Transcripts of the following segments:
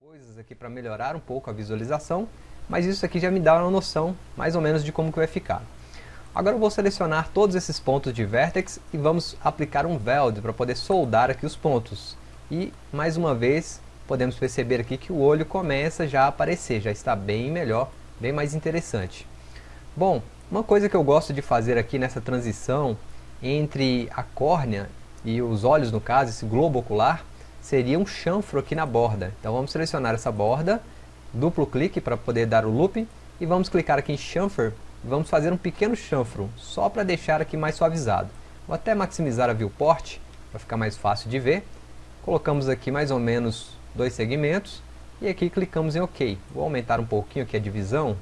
coisas aqui para melhorar um pouco a visualização, mas isso aqui já me dá uma noção mais ou menos de como que vai ficar. Agora eu vou selecionar todos esses pontos de vertex e vamos aplicar um weld para poder soldar aqui os pontos. E mais uma vez podemos perceber aqui que o olho começa já a aparecer, já está bem melhor, bem mais interessante. Bom, uma coisa que eu gosto de fazer aqui nessa transição entre a córnea e os olhos no caso, esse globo ocular, seria um chanfro aqui na borda. Então vamos selecionar essa borda, duplo clique para poder dar o loop e vamos clicar aqui em chamfer vamos fazer um pequeno chanfro, só para deixar aqui mais suavizado. Vou até maximizar a viewport, para ficar mais fácil de ver. Colocamos aqui mais ou menos dois segmentos, e aqui clicamos em OK. Vou aumentar um pouquinho aqui a divisão,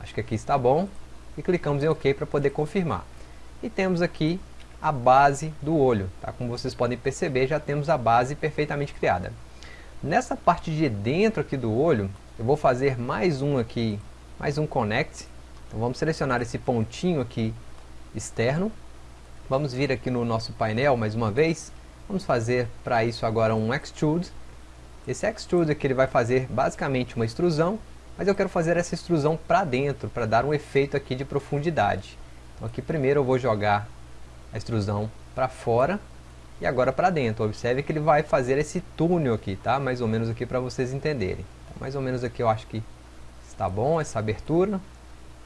acho que aqui está bom, e clicamos em OK para poder confirmar. E temos aqui a base do olho, tá? como vocês podem perceber, já temos a base perfeitamente criada. Nessa parte de dentro aqui do olho, eu vou fazer mais um aqui, mais um connect, então vamos selecionar esse pontinho aqui externo. Vamos vir aqui no nosso painel mais uma vez. Vamos fazer para isso agora um extrude. Esse extrude aqui ele vai fazer basicamente uma extrusão, mas eu quero fazer essa extrusão para dentro, para dar um efeito aqui de profundidade. Então aqui primeiro eu vou jogar a extrusão para fora e agora para dentro. Observe que ele vai fazer esse túnel aqui, tá? Mais ou menos aqui para vocês entenderem. Então, mais ou menos aqui eu acho que está bom essa abertura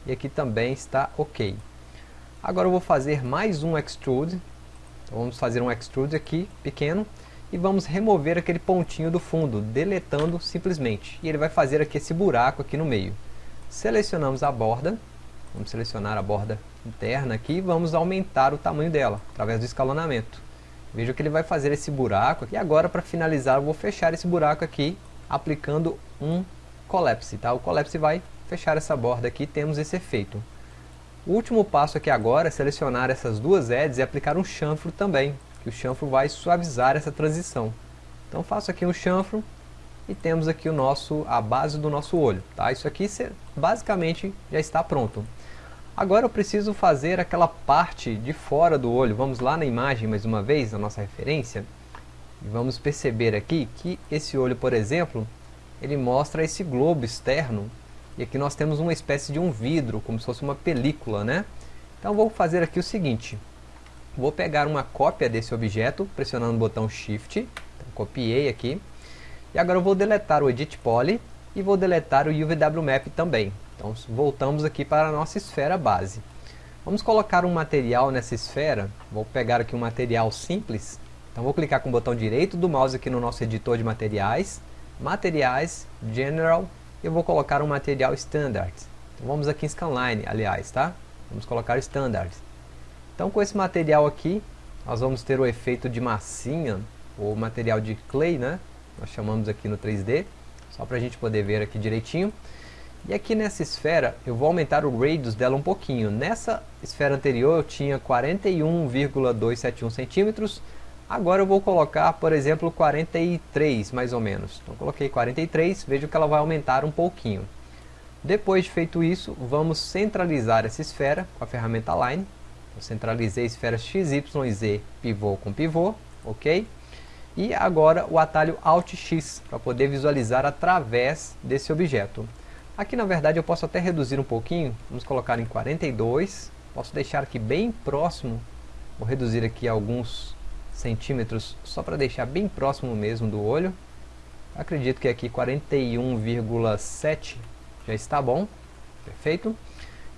e aqui também está ok. Agora eu vou fazer mais um extrude, então vamos fazer um extrude aqui, pequeno, e vamos remover aquele pontinho do fundo, deletando simplesmente. E ele vai fazer aqui esse buraco aqui no meio. Selecionamos a borda, vamos selecionar a borda interna aqui vamos aumentar o tamanho dela, através do escalonamento. Veja que ele vai fazer esse buraco, e agora para finalizar eu vou fechar esse buraco aqui, aplicando um collapse, tá? O collapse vai fechar essa borda aqui, temos esse efeito. O último passo aqui agora é selecionar essas duas edges e aplicar um chanfro também, que o chanfro vai suavizar essa transição. Então faço aqui um chanfro e temos aqui o nosso, a base do nosso olho. Tá? Isso aqui basicamente já está pronto. Agora eu preciso fazer aquela parte de fora do olho. Vamos lá na imagem mais uma vez, na nossa referência. E vamos perceber aqui que esse olho, por exemplo, ele mostra esse globo externo e aqui nós temos uma espécie de um vidro, como se fosse uma película, né? Então vou fazer aqui o seguinte. Vou pegar uma cópia desse objeto, pressionando o botão Shift. Então, copiei aqui. E agora eu vou deletar o Edit Poly e vou deletar o UVW Map também. Então voltamos aqui para a nossa esfera base. Vamos colocar um material nessa esfera. Vou pegar aqui um material simples. Então vou clicar com o botão direito do mouse aqui no nosso editor de materiais. Materiais, General, eu vou colocar um material standard. Então, vamos aqui em scanline, aliás, tá? Vamos colocar standard. Então com esse material aqui, nós vamos ter o efeito de massinha, ou material de clay, né? Nós chamamos aqui no 3D, só para a gente poder ver aqui direitinho. E aqui nessa esfera, eu vou aumentar o radius dela um pouquinho. Nessa esfera anterior eu tinha 41,271 centímetros, Agora eu vou colocar, por exemplo, 43 mais ou menos. Então coloquei 43, vejo que ela vai aumentar um pouquinho. Depois de feito isso, vamos centralizar essa esfera com a ferramenta Line. Eu centralizei esferas X, Y Z, pivô com pivô, ok? E agora o atalho Alt X, para poder visualizar através desse objeto. Aqui na verdade eu posso até reduzir um pouquinho, vamos colocar em 42, posso deixar aqui bem próximo, vou reduzir aqui alguns centímetros, só para deixar bem próximo mesmo do olho. Acredito que aqui 41,7 já está bom, perfeito.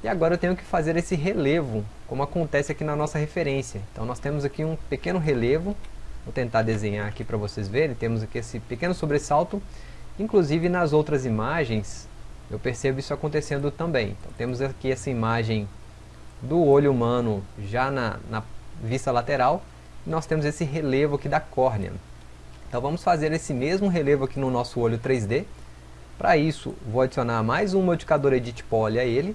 E agora eu tenho que fazer esse relevo, como acontece aqui na nossa referência. Então nós temos aqui um pequeno relevo, vou tentar desenhar aqui para vocês verem, temos aqui esse pequeno sobressalto. Inclusive nas outras imagens, eu percebo isso acontecendo também. Então temos aqui essa imagem do olho humano já na, na vista lateral, nós temos esse relevo aqui da córnea. Então vamos fazer esse mesmo relevo aqui no nosso olho 3D. Para isso, vou adicionar mais um modificador Edit Poly a ele.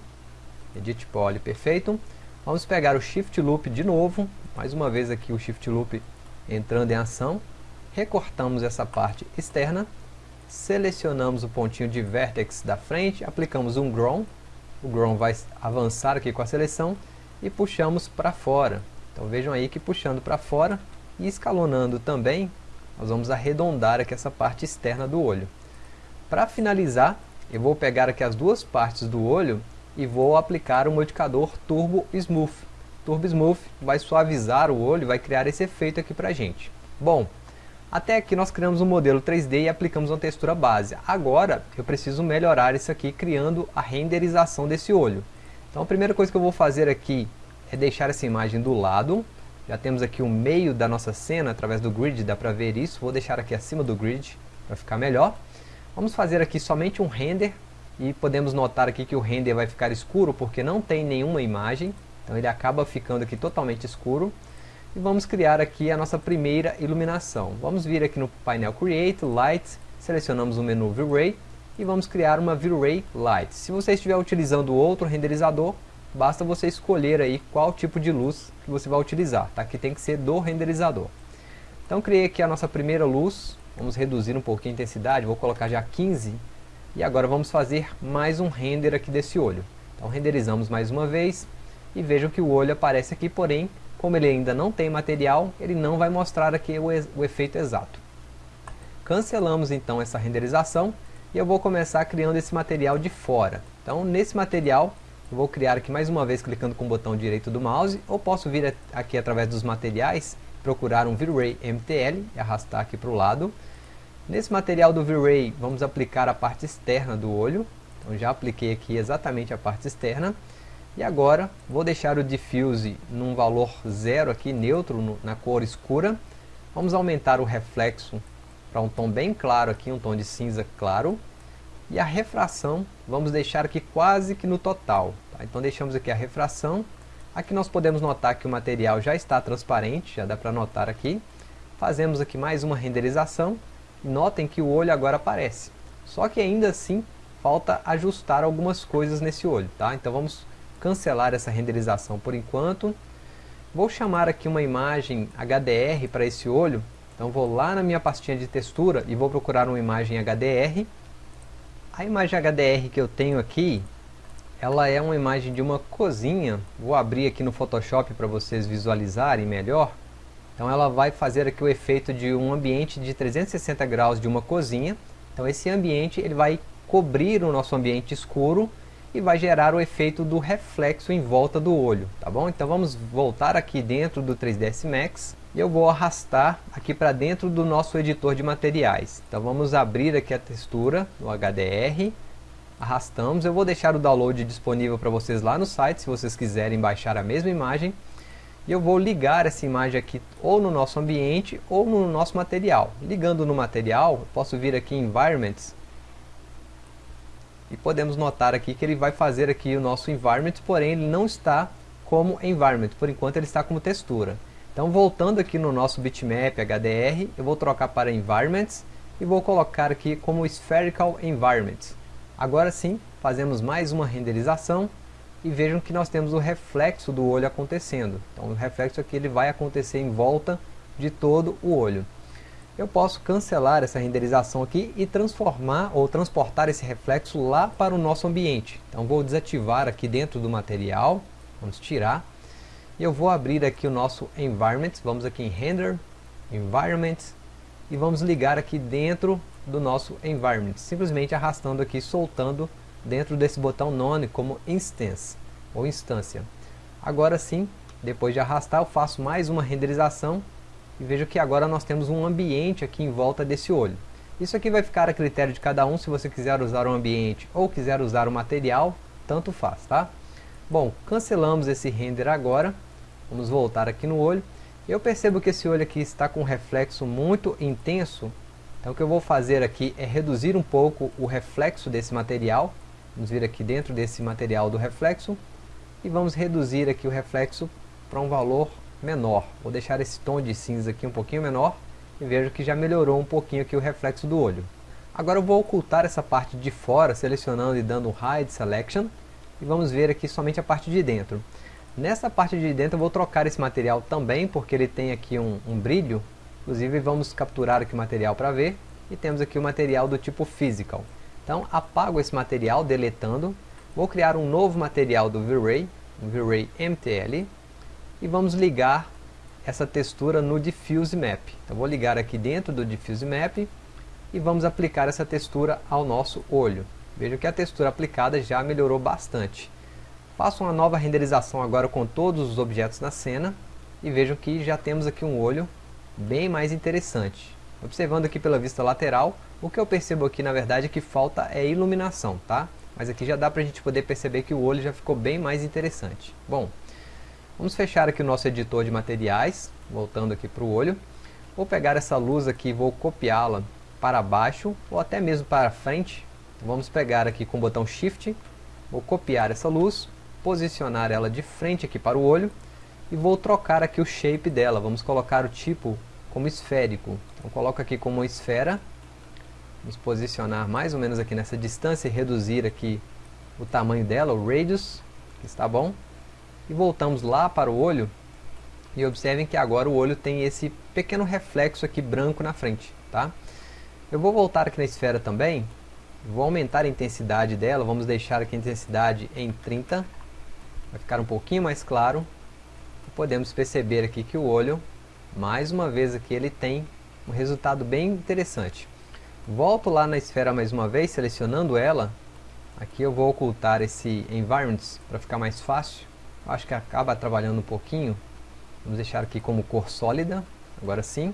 Edit Poly, perfeito. Vamos pegar o Shift Loop de novo. Mais uma vez aqui o Shift Loop entrando em ação. Recortamos essa parte externa. Selecionamos o pontinho de Vertex da frente. Aplicamos um Grown. O Grown vai avançar aqui com a seleção. E puxamos para fora. Então vejam aí que puxando para fora e escalonando também, nós vamos arredondar aqui essa parte externa do olho. Para finalizar, eu vou pegar aqui as duas partes do olho e vou aplicar o modificador Turbo Smooth. Turbo Smooth vai suavizar o olho vai criar esse efeito aqui pra gente. Bom, até aqui nós criamos um modelo 3D e aplicamos uma textura base. Agora eu preciso melhorar isso aqui criando a renderização desse olho. Então a primeira coisa que eu vou fazer aqui é deixar essa imagem do lado. Já temos aqui o meio da nossa cena através do grid, dá para ver isso. Vou deixar aqui acima do grid para ficar melhor. Vamos fazer aqui somente um render e podemos notar aqui que o render vai ficar escuro porque não tem nenhuma imagem. Então ele acaba ficando aqui totalmente escuro. E vamos criar aqui a nossa primeira iluminação. Vamos vir aqui no painel Create, Light, selecionamos o menu V-Ray e vamos criar uma V-Ray Light. Se você estiver utilizando outro renderizador, basta você escolher aí qual tipo de luz que você vai utilizar, tá? que tem que ser do renderizador. Então criei aqui a nossa primeira luz, vamos reduzir um pouquinho a intensidade, vou colocar já 15, e agora vamos fazer mais um render aqui desse olho. Então renderizamos mais uma vez, e vejam que o olho aparece aqui, porém como ele ainda não tem material, ele não vai mostrar aqui o, o efeito exato. Cancelamos então essa renderização e eu vou começar criando esse material de fora. Então nesse material eu vou criar aqui mais uma vez clicando com o botão direito do mouse ou posso vir aqui através dos materiais procurar um V-Ray MTL e arrastar aqui para o lado. Nesse material do V-Ray vamos aplicar a parte externa do olho. Então já apliquei aqui exatamente a parte externa. E agora vou deixar o diffuse num valor zero aqui, neutro, no, na cor escura. Vamos aumentar o reflexo para um tom bem claro aqui, um tom de cinza claro. E a refração, vamos deixar aqui quase que no total. Tá? Então deixamos aqui a refração. Aqui nós podemos notar que o material já está transparente, já dá para notar aqui. Fazemos aqui mais uma renderização. Notem que o olho agora aparece. Só que ainda assim falta ajustar algumas coisas nesse olho. Tá? Então vamos cancelar essa renderização por enquanto. Vou chamar aqui uma imagem HDR para esse olho. Então vou lá na minha pastinha de textura e vou procurar uma imagem HDR. A imagem HDR que eu tenho aqui, ela é uma imagem de uma cozinha. Vou abrir aqui no Photoshop para vocês visualizarem melhor. Então ela vai fazer aqui o efeito de um ambiente de 360 graus de uma cozinha. Então esse ambiente ele vai cobrir o nosso ambiente escuro e vai gerar o efeito do reflexo em volta do olho, tá bom? Então vamos voltar aqui dentro do 3ds Max e eu vou arrastar aqui para dentro do nosso editor de materiais. Então vamos abrir aqui a textura no HDR, arrastamos, eu vou deixar o download disponível para vocês lá no site, se vocês quiserem baixar a mesma imagem. E eu vou ligar essa imagem aqui ou no nosso ambiente ou no nosso material. Ligando no material, posso vir aqui em Environments e podemos notar aqui que ele vai fazer aqui o nosso environment, porém ele não está como environment, por enquanto ele está como textura. Então voltando aqui no nosso bitmap HDR, eu vou trocar para environments e vou colocar aqui como spherical environment. Agora sim, fazemos mais uma renderização e vejam que nós temos o reflexo do olho acontecendo. Então o reflexo aqui ele vai acontecer em volta de todo o olho eu posso cancelar essa renderização aqui e transformar ou transportar esse reflexo lá para o nosso ambiente. Então vou desativar aqui dentro do material, vamos tirar, e eu vou abrir aqui o nosso Environment, vamos aqui em Render, Environment, e vamos ligar aqui dentro do nosso Environment, simplesmente arrastando aqui, soltando dentro desse botão None como Instance, ou instância. Agora sim, depois de arrastar, eu faço mais uma renderização e veja que agora nós temos um ambiente aqui em volta desse olho. Isso aqui vai ficar a critério de cada um, se você quiser usar o ambiente ou quiser usar o material, tanto faz, tá? Bom, cancelamos esse render agora, vamos voltar aqui no olho. Eu percebo que esse olho aqui está com um reflexo muito intenso, então o que eu vou fazer aqui é reduzir um pouco o reflexo desse material. Vamos vir aqui dentro desse material do reflexo e vamos reduzir aqui o reflexo para um valor menor. Vou deixar esse tom de cinza aqui um pouquinho menor e vejo que já melhorou um pouquinho aqui o reflexo do olho. Agora eu vou ocultar essa parte de fora, selecionando e dando Hide Selection, e vamos ver aqui somente a parte de dentro. Nessa parte de dentro eu vou trocar esse material também, porque ele tem aqui um, um brilho, inclusive vamos capturar aqui o material para ver, e temos aqui o material do tipo Physical. Então apago esse material, deletando, vou criar um novo material do V-Ray, um V-Ray MTL, e vamos ligar essa textura no Diffuse Map. Então vou ligar aqui dentro do Diffuse Map, e vamos aplicar essa textura ao nosso olho. Veja que a textura aplicada já melhorou bastante. Faço uma nova renderização agora com todos os objetos na cena e vejam que já temos aqui um olho bem mais interessante. Observando aqui pela vista lateral, o que eu percebo aqui na verdade é que falta é iluminação, tá? Mas aqui já dá para a gente poder perceber que o olho já ficou bem mais interessante. Bom, vamos fechar aqui o nosso editor de materiais, voltando aqui para o olho. Vou pegar essa luz aqui e vou copiá-la para baixo ou até mesmo para frente. Vamos pegar aqui com o botão Shift, vou copiar essa luz, posicionar ela de frente aqui para o olho e vou trocar aqui o shape dela. Vamos colocar o tipo como esférico. Então coloco aqui como esfera. Vamos posicionar mais ou menos aqui nessa distância e reduzir aqui o tamanho dela, o radius, está bom. E voltamos lá para o olho e observem que agora o olho tem esse pequeno reflexo aqui branco na frente, tá? Eu vou voltar aqui na esfera também, vou aumentar a intensidade dela, vamos deixar aqui a intensidade em 30, vai ficar um pouquinho mais claro. Podemos perceber aqui que o olho, mais uma vez aqui, ele tem um resultado bem interessante. Volto lá na esfera mais uma vez, selecionando ela. Aqui eu vou ocultar esse Environments para ficar mais fácil. Acho que acaba trabalhando um pouquinho. Vamos deixar aqui como cor sólida, agora sim.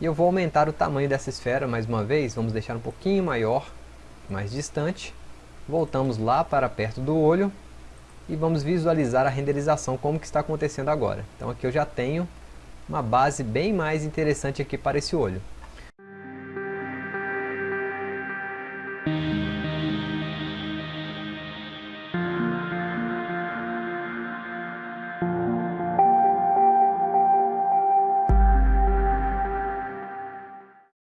E eu vou aumentar o tamanho dessa esfera mais uma vez, vamos deixar um pouquinho maior, mais distante. Voltamos lá para perto do olho e vamos visualizar a renderização como que está acontecendo agora. Então aqui eu já tenho uma base bem mais interessante aqui para esse olho.